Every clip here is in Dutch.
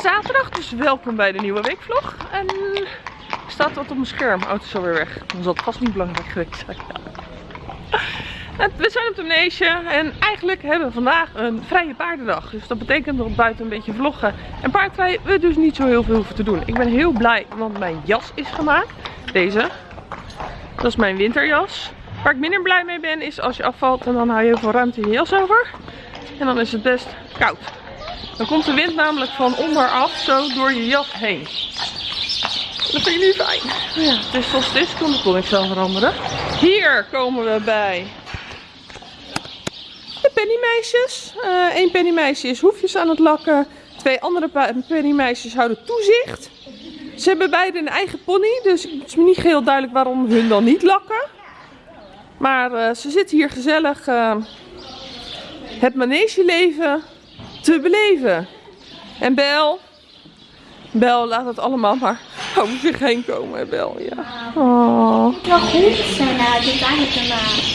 zaterdag, dus welkom bij de nieuwe weekvlog. En er staat wat op mijn scherm. Auto is alweer weg. Dan zal het vast niet belangrijk geweest zijn. We zijn op de en eigenlijk hebben we vandaag een vrije paardendag. Dus dat betekent dat buiten een beetje vloggen en paardrijden we dus niet zo heel veel hoeven te doen. Ik ben heel blij, want mijn jas is gemaakt. Deze. Dat is mijn winterjas. Waar ik minder blij mee ben is als je afvalt en dan hou je heel veel ruimte in je jas over. En dan is het best koud. Dan komt de wind namelijk van onderaf zo door je jas heen. Dat vind ik niet fijn. Ja, het is zoals het is, kon, kon ik zelf veranderen. Hier komen we bij de pennymeisjes. Eén uh, pennymeisje is hoefjes aan het lakken. Twee andere pennymeisjes houden toezicht. Ze hebben beide een eigen pony, dus het is me niet heel duidelijk waarom hun dan niet lakken. Maar uh, ze zitten hier gezellig uh, het manegeleven te beleven. En Bel, Bel laat het allemaal maar over zich heen komen, Bel, ja. Oh. Het wel goed zijn dit eigenlijk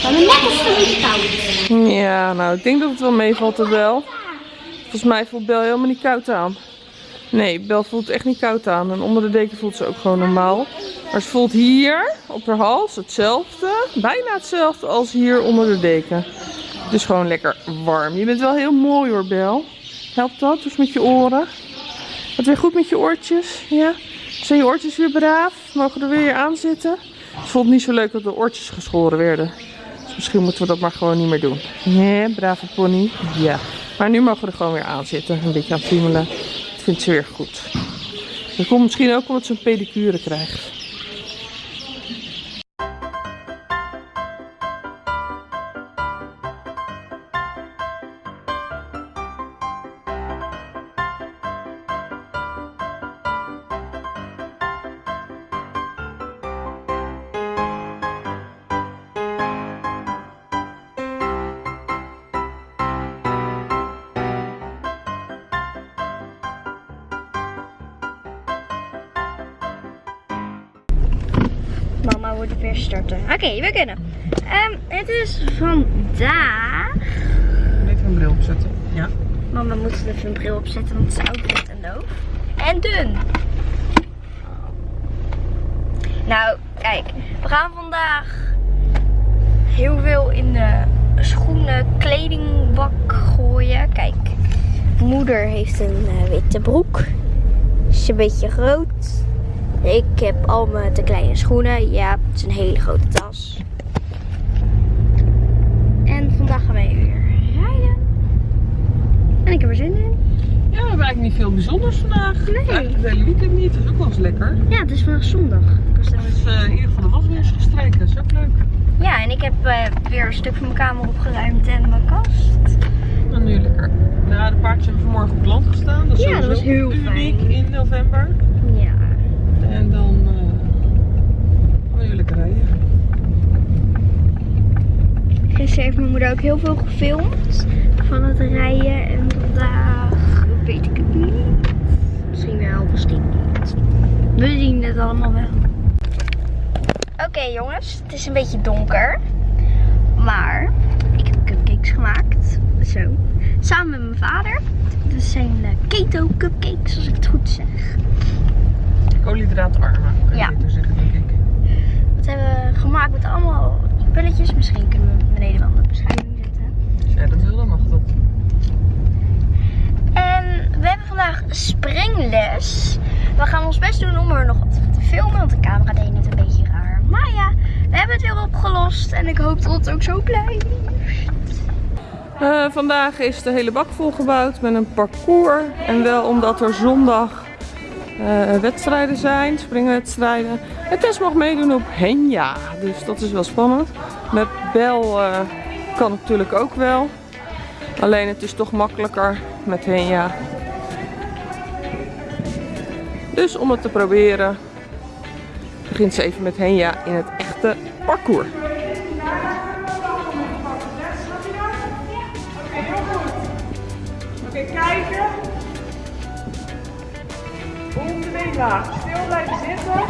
lekker koud. Ja, nou, ik denk dat het wel meevalt, Bel. Volgens mij voelt Bel helemaal niet koud aan. Nee, Bel voelt echt niet koud aan. En onder de deken voelt ze ook gewoon normaal. Maar ze voelt hier op haar hals hetzelfde. Bijna hetzelfde als hier onder de deken. Het is gewoon lekker warm. Je bent wel heel mooi hoor, Bel. Helpt dat? Dus met je oren. Wat weer goed met je oortjes? Ja? Zijn je oortjes weer braaf? Mogen er weer aan zitten? Het voelt niet zo leuk dat de oortjes geschoren werden. Dus misschien moeten we dat maar gewoon niet meer doen. Nee, brave pony. Ja. Maar nu mogen we er gewoon weer aan zitten. Een beetje aan friemelen. Dat vindt ze weer goed. Dat komt misschien ook omdat ze een pedicure krijgt. Starten. Oké, okay, we kunnen. Um, het is vandaag. Even een bril opzetten. Ja. Mama moet even een bril opzetten, want het is oud en doof. En dun. Nou, kijk. We gaan vandaag heel veel in de schoenen, kledingbak gooien. Kijk. Moeder heeft een uh, witte broek. Is een beetje groot. Ik heb al mijn te kleine schoenen. Ja, het is een hele grote tas. En vandaag gaan wij weer rijden. En ik heb er zin in. Ja, we hebben eigenlijk niet veel bijzonders vandaag. Nee. Eigenlijk de hele weekend niet. Dat is ook wel eens lekker. Ja, het is vandaag zondag. Dus uh, in ieder geval de was weer eens gestreken. Dat is ook leuk. Ja, en ik heb uh, weer een stuk van mijn kamer opgeruimd en mijn kast. En nu lekker. Ja, de paardjes hebben vanmorgen op land gestaan. Dat is ja, dat was heel uniek fijn. in november. En dan uh, gaan we lekker rijden. Gisteren heeft mijn moeder ook heel veel gefilmd van het rijden. En vandaag weet ik het niet. Misschien wel, misschien niet. We zien het allemaal wel. Oké jongens, het is een beetje donker. Maar ik heb cupcakes gemaakt. Zo. Samen met mijn vader. Dit zijn keto cupcakes, als ik het goed zeg. Koolhydraatarme, kan je Ja. beter zeggen, denk ik. Dat hebben we gemaakt met allemaal spulletjes. Misschien kunnen we beneden wel in de beschrijving zetten. Als jij dat wil, dan mag dat. En we hebben vandaag springles. We gaan ons best doen om er nog wat te filmen, want de camera deed net een beetje raar. Maar ja, we hebben het weer opgelost en ik hoop dat het ook zo blijft. Uh, vandaag is de hele bak volgebouwd met een parcours. En wel omdat er zondag uh, wedstrijden zijn, springwedstrijden. En Tess mag meedoen op Henja, dus dat is wel spannend. Met Bel uh, kan natuurlijk ook wel. Alleen het is toch makkelijker met Henja. Dus om het te proberen begint ze even met Henja in het echte parcours. Oké, kijken. Laag. Stil blijven zitten.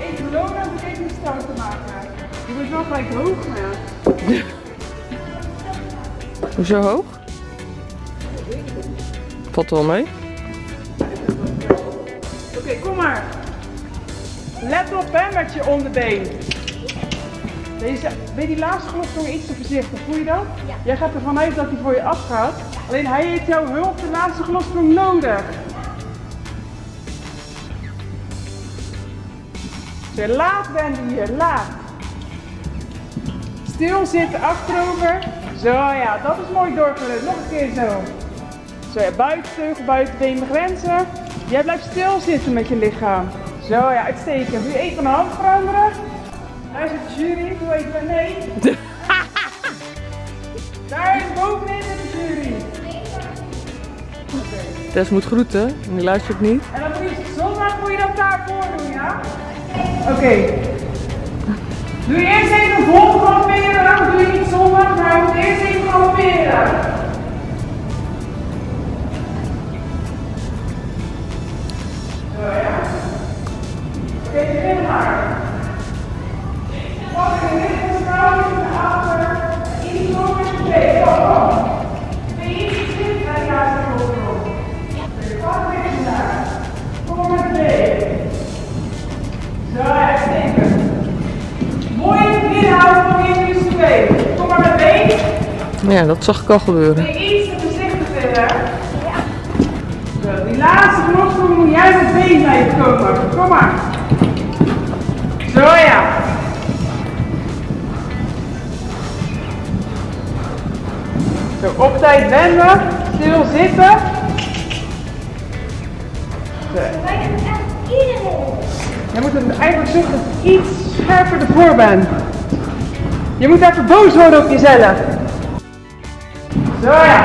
Even lopen en even start te maken. Je moet wel gelijk hoog gaan. Hoezo hoog? Valt wel mee. Oké, kom maar. Let op hè, met je onderbeen. Deze, weet die laatste gelofsprong iets te voorzichtig, voel je dat? Ja. Jij gaat ervan uit dat hij voor je afgaat. Alleen hij heeft jouw hulp de laatste gelofsprong nodig. Zo, laat Wendy hier, laat. Stil zitten, achterover. Zo ja, dat is mooi doorgerust. Nog een keer zo. Zo ja, buitenteugel, buitenbeen begrenzen. Jij blijft stil zitten met je lichaam. Zo ja, uitstekend. Doe je even een hand veranderen. Daar zit de jury. Doe even nee. Daar is bovenin zit de jury. Tess moet groeten. En die luistert niet. En dan moet je zondag moet je dat daarvoor doen, Oké. Doe eerst even vol galopperen, dan doe je niet zondag, maar eerst even galopperen. Ja, dat zag ik al gebeuren. Je iets te voorzichtig verder? Ja. Zo, die laatste vlogsprong moet jij met been blijven komen. Kom maar. Zo ja. Zo, op tijd wenden. Stil zitten. Je moet het eigenlijk je iets scherper ervoor bent. Je moet even boos worden op jezelf. Zo ja.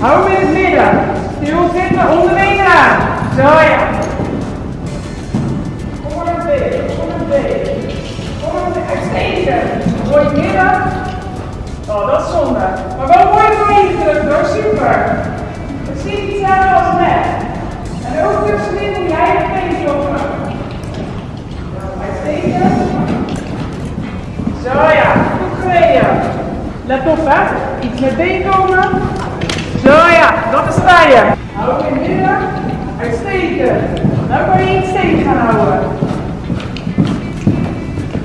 Hou hem in het midden. Stil zitten, onderbeen aan. Zo ja. Nou kan je iets tegen gaan houden.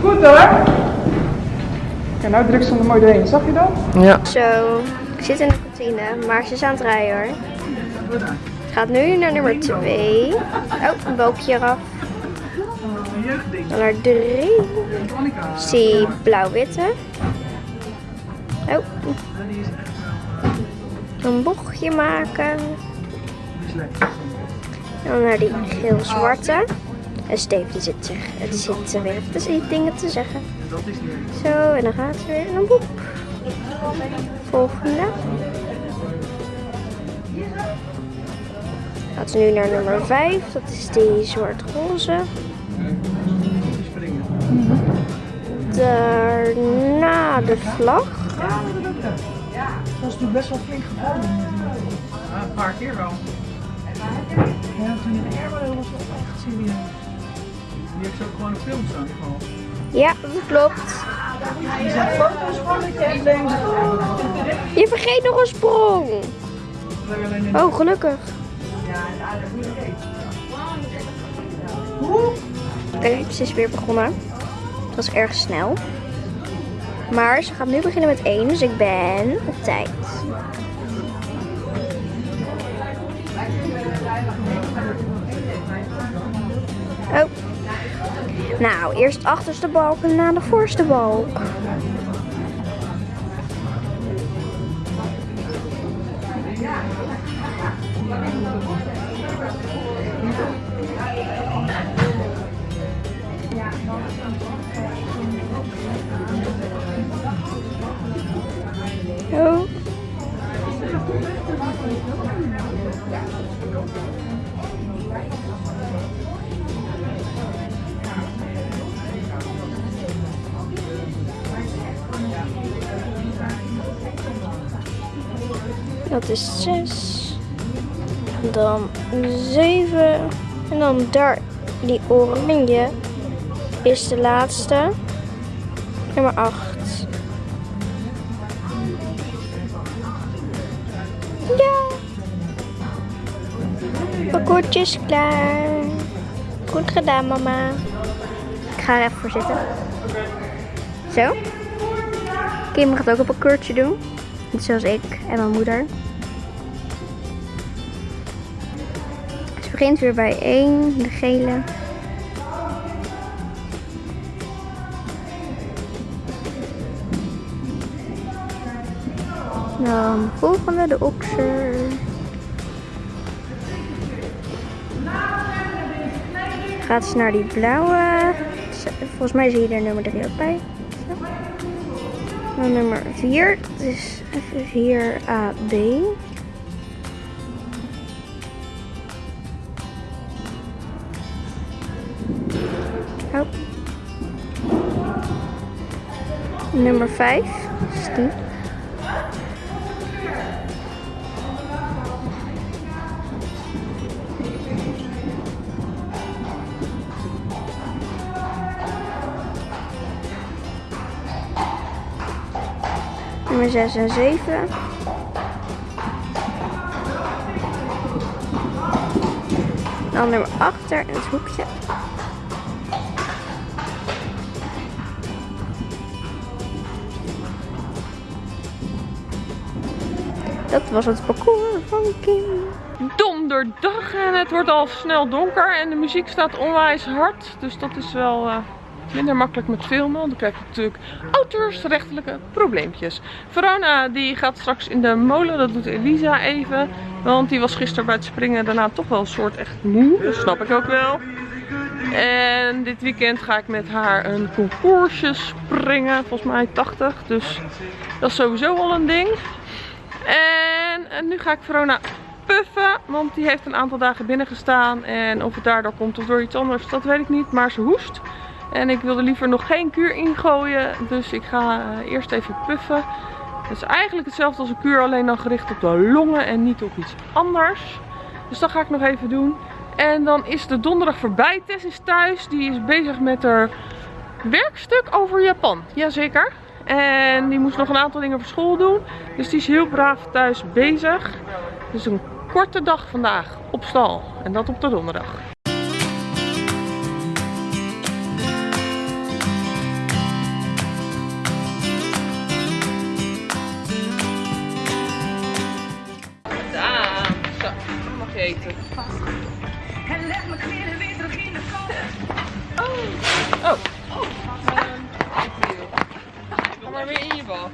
Goed hoor. Kijk, nou druk ze er mooi doorheen. Zag je dat? Ja. Zo, ik zit in de kantine, maar ze is aan het rijden hoor. Het gaat nu naar nummer 2. Oh, een balkje eraf. Dan naar 3. Zie blauw-witte. Oh. Een bochtje maken. Dan naar die geel-zwarte. En Steve die zit, zich, die zit weer te- dingen te zeggen. Zo, en dan gaat ze weer een boek. Volgende. Gaat ze nu naar nummer 5. Dat is die zwart-roze. Daarna de vlag. Dat is natuurlijk best wel flink gevallen. Ja, een paar keer wel. Ja, toen in Ermelo was wel echt serieus. Die heeft ook gewoon een film staan geval. Ja, dat klopt. Zijn foto's van ik en deze. Je vergeet nog een sprong. Oh, gelukkig. Kijk, ze is weer begonnen. Het was erg snel. Maar ze gaat nu beginnen met 1, dus ik ben op tijd. Nou, eerst achterste balk en de voorste balk. Oh. Dat is 6. Dan 7. En dan daar, die oranje is de laatste. Nummer 8. Ja. Parcoursje is klaar. Goed gedaan, mama. Ik ga er even voor zitten. Zo. Kim gaat ook een parcoursje doen. Net zoals ik en mijn moeder. begint weer bij 1, de gele. Dan volgende, de okser. Gaat ze naar die blauwe. Volgens mij zie je er nummer 3 ook bij. Dan nummer 4, dus F4AB. Oh. Nummer 5 is die. Nummer 6 en 7. Dan nummer 8 daar in het hoekje. Dat was het parcours van Kim. Donderdag en het wordt al snel donker en de muziek staat onwijs hard. Dus dat is wel eh, minder makkelijk met filmen. Dan krijg je natuurlijk auteursrechtelijke probleempjes. Verona die gaat straks in de molen, dat doet Elisa even. Want die was gisteren bij het springen daarna toch wel een soort echt moe. Dat snap ik ook wel. En dit weekend ga ik met haar een concoursje springen. Volgens mij 80. Dus dat is sowieso al een ding. En, en nu ga ik Verona puffen. Want die heeft een aantal dagen binnen gestaan. En of het daardoor komt of door iets anders, dat weet ik niet. Maar ze hoest. En ik wilde liever nog geen kuur ingooien. Dus ik ga eh, eerst even puffen. Het is eigenlijk hetzelfde als een kuur. Alleen dan gericht op de longen en niet op iets anders. Dus dat ga ik nog even doen. En dan is de donderdag voorbij. Tess is thuis. Die is bezig met haar werkstuk over Japan. Jazeker. En die moest nog een aantal dingen voor school doen. Dus die is heel braaf thuis bezig. Dus een korte dag vandaag op stal. En dat op de donderdag.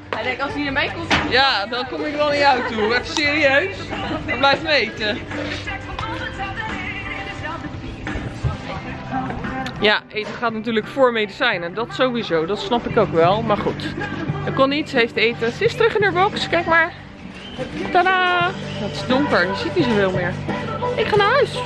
Hij denkt als hij naar mij komt, Ja, dan kom ik wel naar jou toe. Even serieus. Dan blijf eten. Ja, eten gaat natuurlijk voor medicijnen. Dat sowieso. Dat snap ik ook wel. Maar goed. Er kon niet. Ze heeft eten. Ze is terug in haar box. Kijk maar. Tadaa! Het is donker. Je ziet niet zoveel meer. Ik ga naar huis.